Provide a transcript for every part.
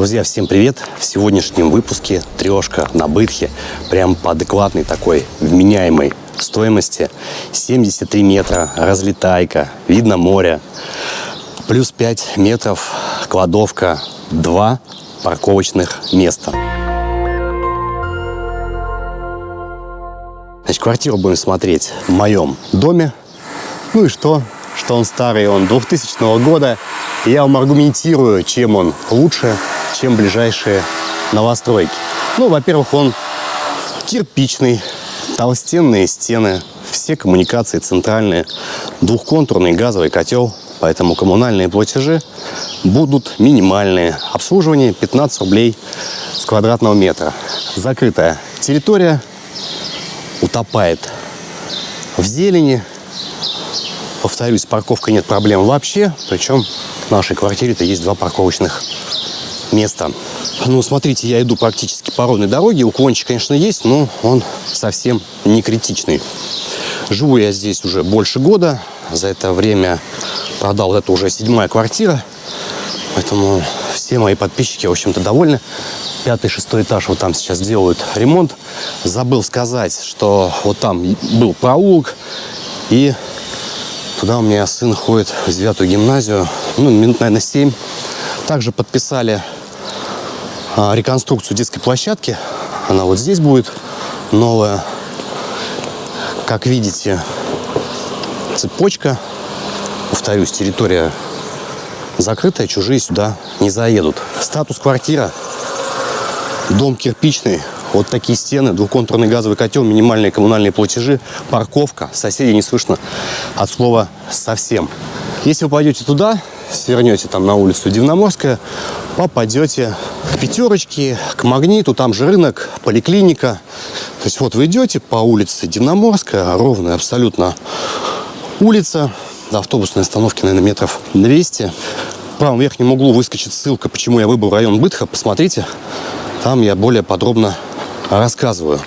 Друзья, всем привет! В сегодняшнем выпуске трешка на Бытхе, прям по адекватной такой вменяемой стоимости. 73 метра, разлетайка, видно море, плюс 5 метров, кладовка, 2 парковочных места. Значит, квартиру будем смотреть в моем доме. Ну и что? Что он старый, он 2000 года. Я вам аргументирую, чем он лучше, чем ближайшие новостройки. Ну, во-первых, он кирпичный, толстенные стены, все коммуникации центральные, двухконтурный газовый котел, поэтому коммунальные платежи будут минимальные. Обслуживание 15 рублей с квадратного метра. Закрытая территория утопает в зелени. Повторюсь, с парковкой нет проблем вообще. Причем в нашей квартире-то есть два парковочных места. Ну, смотрите, я иду практически по ровной дороге. Уклончик, конечно, есть, но он совсем не критичный. Живу я здесь уже больше года. За это время продал, это уже седьмая квартира. Поэтому все мои подписчики, в общем-то, довольны. Пятый, шестой этаж вот там сейчас делают ремонт. Забыл сказать, что вот там был проулок. И туда у меня сын ходит в девятую гимназию. Ну, минут, наверное, семь. Также подписали а, реконструкцию детской площадки. Она вот здесь будет новая. Как видите, цепочка. Повторюсь, территория закрытая, чужие сюда не заедут. Статус квартира. Дом кирпичный, вот такие стены, двухконтурный газовый котел, минимальные коммунальные платежи, парковка. Соседей не слышно от слова совсем. Если вы пойдете туда, свернете там на улицу Дивноморская, попадете к пятерочке, к магниту, там же рынок, поликлиника. То есть вот вы идете по улице Дивноморская, ровная абсолютно улица, до автобусной остановки, наверное, метров 200. В правом верхнем углу выскочит ссылка, почему я выбрал район Бытха. Посмотрите, там я более подробно рассказываю.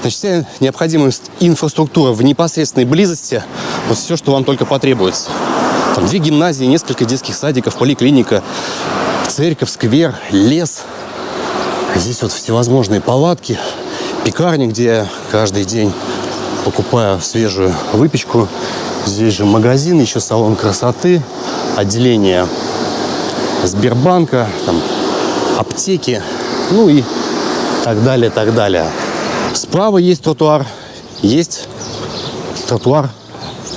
Значит, вся необходимая инфраструктура в непосредственной близости, вот все, что вам только потребуется. Там две гимназии, несколько детских садиков, поликлиника, церковь, сквер, лес. Здесь вот всевозможные палатки, пекарни, где я каждый день покупаю свежую выпечку. Здесь же магазин, еще салон красоты, отделение Сбербанка, там, аптеки, ну и так далее, так далее. Справа есть тротуар, есть тротуар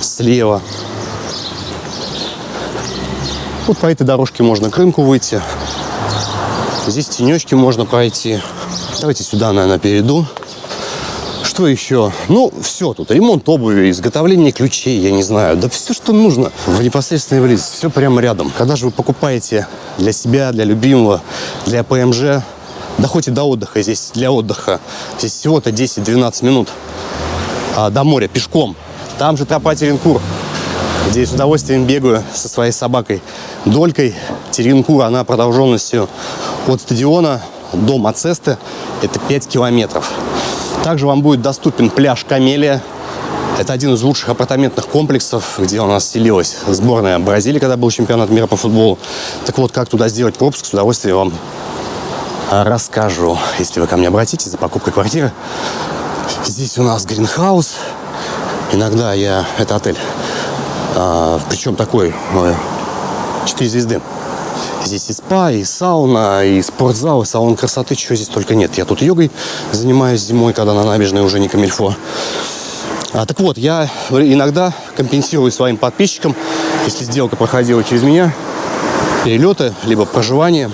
слева. Вот по этой дорожке можно к рынку выйти. Здесь тенечки можно пройти. Давайте сюда, наверное, перейду. Что еще? Ну, все тут. Ремонт обуви, изготовление ключей, я не знаю. Да все, что нужно в непосредственной близости. Все прямо рядом. Когда же вы покупаете для себя, для любимого, для ПМЖ, доходите до отдыха здесь, для отдыха. Здесь всего-то 10-12 минут а, до моря пешком. Там же тропа Теренкур, где с удовольствием бегаю со своей собакой Долькой. Теренкур, она продолженностью от стадиона до Мацесты. Это 5 километров. Также вам будет доступен пляж Камелия. Это один из лучших апартаментных комплексов, где у нас селилась сборная Бразилии, когда был чемпионат мира по футболу. Так вот, как туда сделать пропуск, с удовольствием вам расскажу, если вы ко мне обратитесь за покупкой квартиры. Здесь у нас гринхаус. Иногда я... Это отель. А, причем такой... 4 звезды. Здесь и спа, и сауна, и спортзал, и салон красоты, чего здесь только нет. Я тут йогой занимаюсь зимой, когда на набережной уже не камильфо. А, так вот, я иногда компенсирую своим подписчикам, если сделка проходила через меня, перелеты, либо проживание.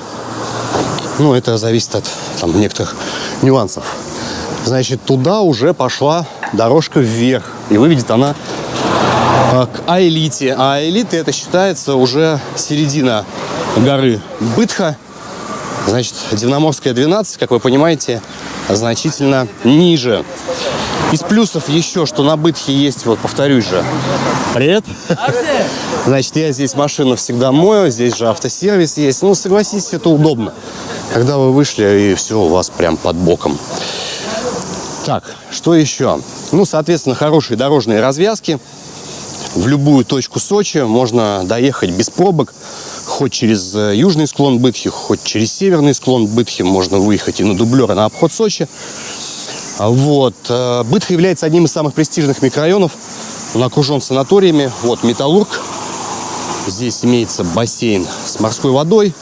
Ну, это зависит от там, некоторых нюансов. Значит, туда уже пошла дорожка вверх. И выведет она а, к Аэлите. А Аэлиты это считается уже середина горы Бытха. Значит, Дивноморская 12, как вы понимаете, значительно ниже. Из плюсов еще, что на Бытхе есть, вот повторюсь же. Привет. Значит, я здесь машину всегда мою, здесь же автосервис есть. Ну, согласитесь, это удобно. Когда вы вышли, и все у вас прям под боком. Так, что еще? Ну, соответственно, хорошие дорожные развязки. В любую точку Сочи можно доехать без пробок хоть через э, южный склон Бытхи, хоть через северный склон Бытхи можно выехать и на дублер, и на обход Сочи. Вот. Э, Бытха является одним из самых престижных микрорайонов. Он окружен санаториями. Вот Металлург. Здесь имеется бассейн с морской водой.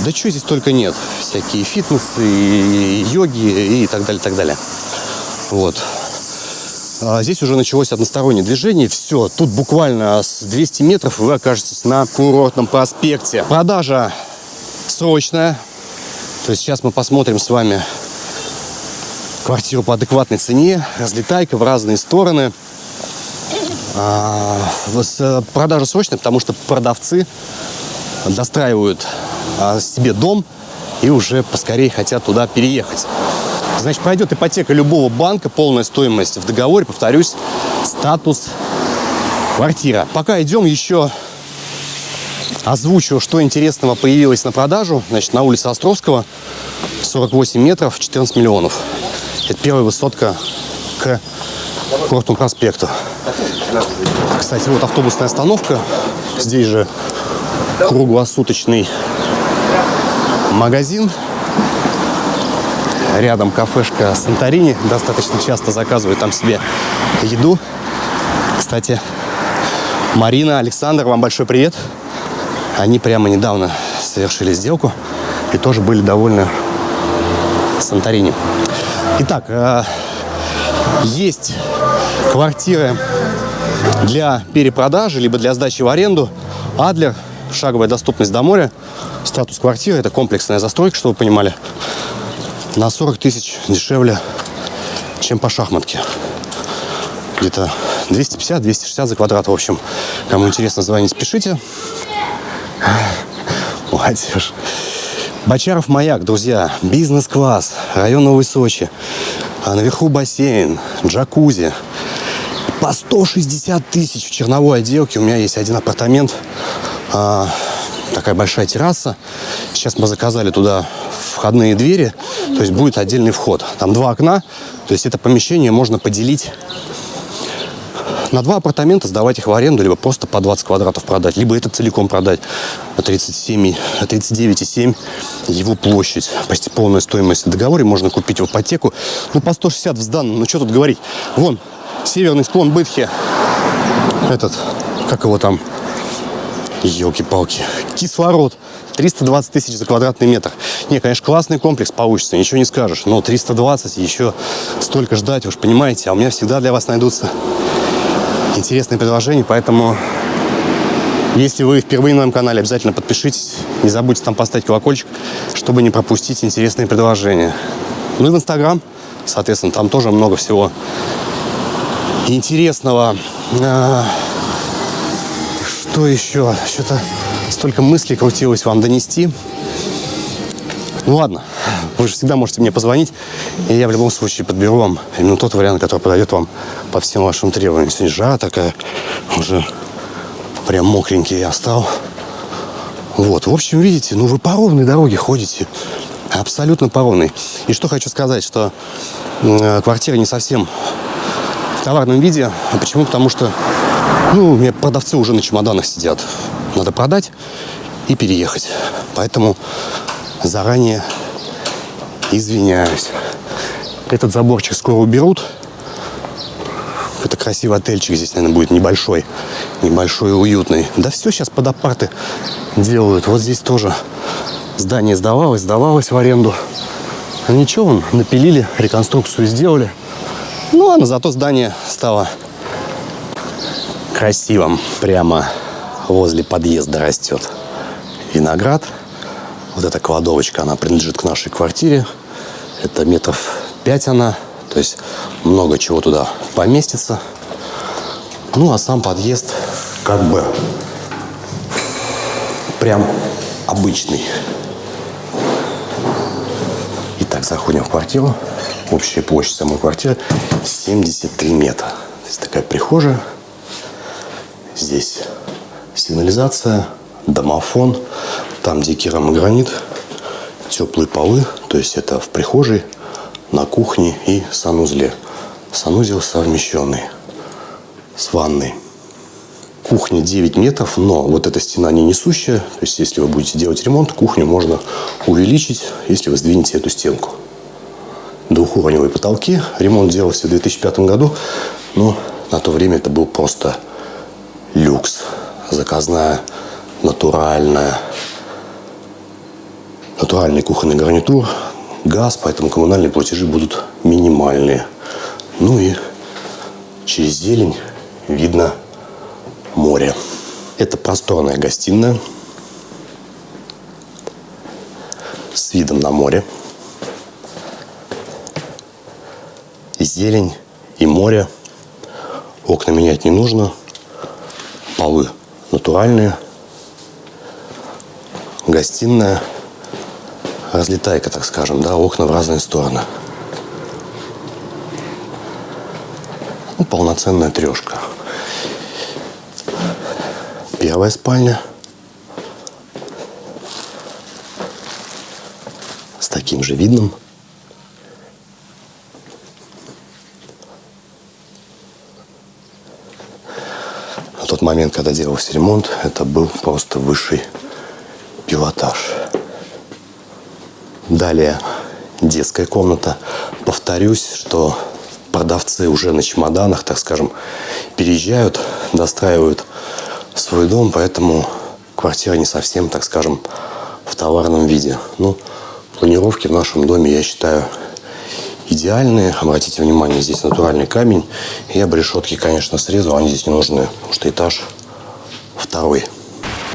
Да что здесь только нет. Всякие фитнесы, и йоги и так далее, так далее. Вот. А здесь уже началось одностороннее движение. Все, тут буквально с 200 метров вы окажетесь на курортном проспекте. Продажа срочная. То есть сейчас мы посмотрим с вами квартиру по адекватной цене. Разлетайка в разные стороны. А, продажа срочная, потому что продавцы достраивают себе дом и уже поскорее хотят туда переехать. Значит, пройдет ипотека любого банка, полная стоимость в договоре, повторюсь, статус квартира. Пока идем еще озвучу, что интересного появилось на продажу. Значит, на улице Островского 48 метров, 14 миллионов. Это первая высотка к Курортному проспекту. Кстати, вот автобусная остановка. Здесь же круглосуточный магазин Рядом кафешка Санторини. Достаточно часто заказываю там себе еду. Кстати, Марина, Александр, вам большой привет. Они прямо недавно совершили сделку и тоже были довольны Санторини. Итак, э, есть квартиры для перепродажи, либо для сдачи в аренду. Адлер, шаговая доступность до моря. Статус квартиры – это комплексная застройка, чтобы вы понимали на 40 тысяч дешевле, чем по шахматке. Где-то 250-260 за квадрат. В общем, кому интересно, звонить, пишите. Молодежь. Бочаров маяк, друзья. Бизнес-класс. Район Новой Сочи. А наверху бассейн, джакузи. По 160 тысяч в черновой отделке. У меня есть один апартамент. А, такая большая терраса. Сейчас мы заказали туда входные двери, то есть будет отдельный вход. Там два окна, то есть это помещение можно поделить на два апартамента, сдавать их в аренду, либо просто по 20 квадратов продать, либо это целиком продать. 37, 39,7 его площадь, почти полная стоимость. В договоре можно купить в ипотеку, ну по 160 в сданном, ну что тут говорить. Вон, северный склон Бытхи, этот, как его там, елки-палки, кислород. 320 тысяч за квадратный метр. Не, конечно, классный комплекс получится, ничего не скажешь. Но 320 еще столько ждать, же понимаете. А у меня всегда для вас найдутся интересные предложения, поэтому если вы впервые на моем канале, обязательно подпишитесь. Не забудьте там поставить колокольчик, чтобы не пропустить интересные предложения. Ну и в Инстаграм, соответственно, там тоже много всего интересного. Что еще? Что-то столько мыслей крутилось вам донести. Ну ладно, вы же всегда можете мне позвонить, и я в любом случае подберу вам именно тот вариант, который подойдет вам по всем вашим требованиям. Сегодня жара такая, уже прям мокренький я стал. Вот, в общем, видите, ну вы по ровной дороге ходите, абсолютно по ровной. И что хочу сказать, что э, квартира не совсем в товарном виде. А почему? Потому что, ну, у меня продавцы уже на чемоданах сидят надо продать и переехать. Поэтому заранее извиняюсь. Этот заборчик скоро уберут. Это красивый отельчик здесь, наверное, будет небольшой. Небольшой и уютный. Да все сейчас под апарты делают. Вот здесь тоже здание сдавалось, сдавалось в аренду. А ничего, вон, напилили, реконструкцию сделали. Ну ладно, зато здание стало красивым прямо возле подъезда растет виноград. Вот эта кладовочка, она принадлежит к нашей квартире. Это метров пять она. То есть много чего туда поместится. Ну, а сам подъезд как бы прям обычный. Итак, заходим в квартиру. Общая площадь самой квартиры 73 метра. То есть такая прихожая. Здесь сигнализация, домофон, там дикий рамогранит, теплые полы, то есть это в прихожей, на кухне и санузле. Санузел совмещенный с ванной. кухня 9 метров, но вот эта стена не несущая. То есть, если вы будете делать ремонт, кухню можно увеличить, если вы сдвинете эту стенку. Двухуровневые потолки. Ремонт делался в 2005 году, но на то время это был просто люкс. Заказная, натуральная. Натуральный кухонный гарнитур, газ, поэтому коммунальные платежи будут минимальные. Ну и через зелень видно море. Это просторная гостиная с видом на море. Зелень и море. Окна менять не нужно. Полы натуральные. Гостиная. Разлетайка, так скажем, да, окна в разные стороны. Ну, полноценная трешка. Первая спальня. С таким же видом. Тот момент, когда делался ремонт, это был просто высший пилотаж. Далее детская комната. Повторюсь, что продавцы уже на чемоданах, так скажем, переезжают, достраивают свой дом, поэтому квартира не совсем, так скажем, в товарном виде. Ну, планировки в нашем доме, я считаю, идеальные. Обратите внимание, здесь натуральный камень. Я бы решетки, конечно, срезал, они здесь не нужны, потому что этаж второй.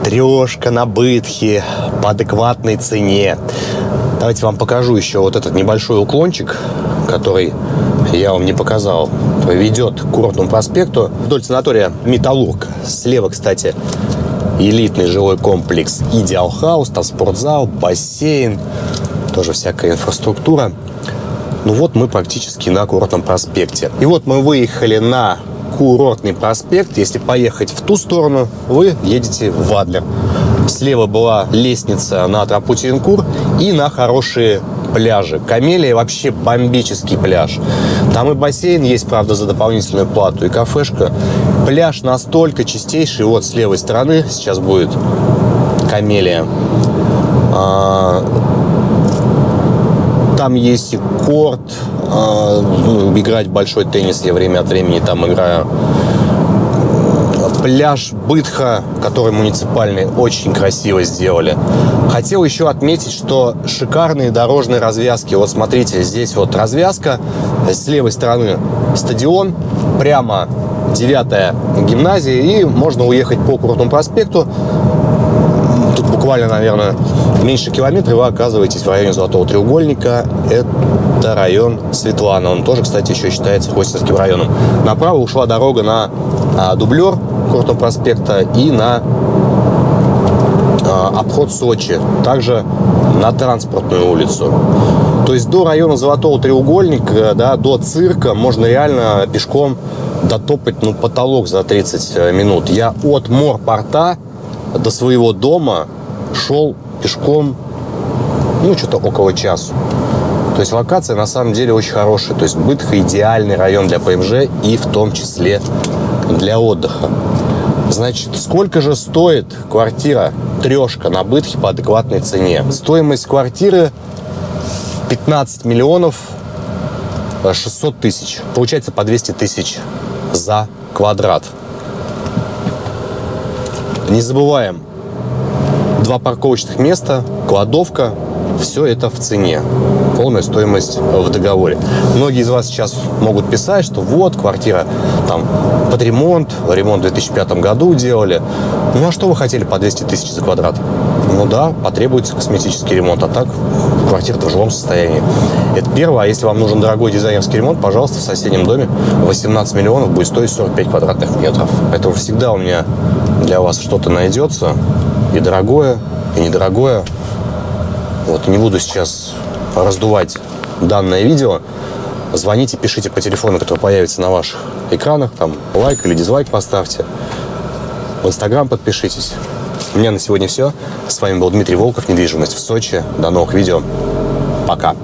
Трешка на бытхе по адекватной цене. Давайте вам покажу еще вот этот небольшой уклончик, который я вам не показал, ведет к Курортному проспекту вдоль санатория «Металлург». Слева, кстати, элитный жилой комплекс «Идеал Хаус», там спортзал, бассейн, тоже всякая инфраструктура. Ну вот мы практически на Курортном проспекте. И вот мы выехали на Курортный проспект. Если поехать в ту сторону, вы едете в Адлер. Слева была лестница на тропу Теренкур и на хорошие пляжи. Камелия вообще бомбический пляж. Там и бассейн есть, правда, за дополнительную плату, и кафешка. Пляж настолько чистейший. Вот с левой стороны сейчас будет Камелия. А, там есть и корт, а, ну, играть большой теннис я время от времени там играю пляж Бытха, который муниципальный, очень красиво сделали. Хотел еще отметить, что шикарные дорожные развязки. Вот смотрите, здесь вот развязка, с левой стороны стадион, прямо 9 гимназия, и можно уехать по Крутому проспекту. Буквально, наверное, меньше километра, вы оказываетесь в районе Золотого треугольника. Это район Светлана. Он тоже, кстати, еще считается Хостинским районом. Направо ушла дорога на а, дублер Крутого проспекта и на а, обход Сочи, также на транспортную улицу. То есть до района Золотого треугольника, да, до цирка можно реально пешком дотопать ну, потолок за 30 э, минут. Я от морпорта до своего дома шел пешком, ну, что-то около часу. То есть локация на самом деле очень хорошая. То есть Бытха идеальный район для ПМЖ и в том числе для отдыха. Значит, сколько же стоит квартира трешка на Бытхе по адекватной цене? Стоимость квартиры 15 миллионов 600 тысяч. Получается по 200 тысяч за квадрат. Не забываем, два парковочных места, кладовка, все это в цене. Полная стоимость в договоре. Многие из вас сейчас могут писать, что вот, квартира там под ремонт, ремонт в 2005 году делали. Ну а что вы хотели по 200 тысяч за квадрат? Ну да, потребуется косметический ремонт, а так квартира в жилом состоянии. Это первое. А если вам нужен дорогой дизайнерский ремонт, пожалуйста, в соседнем доме 18 миллионов будет стоить 45 квадратных метров. Поэтому всегда у меня для вас что-то найдется. И дорогое, и недорогое. Вот, не буду сейчас раздувать данное видео. Звоните, пишите по телефону, который появится на ваших экранах. Там лайк или дизлайк поставьте. В Инстаграм подпишитесь. У меня на сегодня все. С вами был Дмитрий Волков, недвижимость в Сочи. До новых видео. Пока.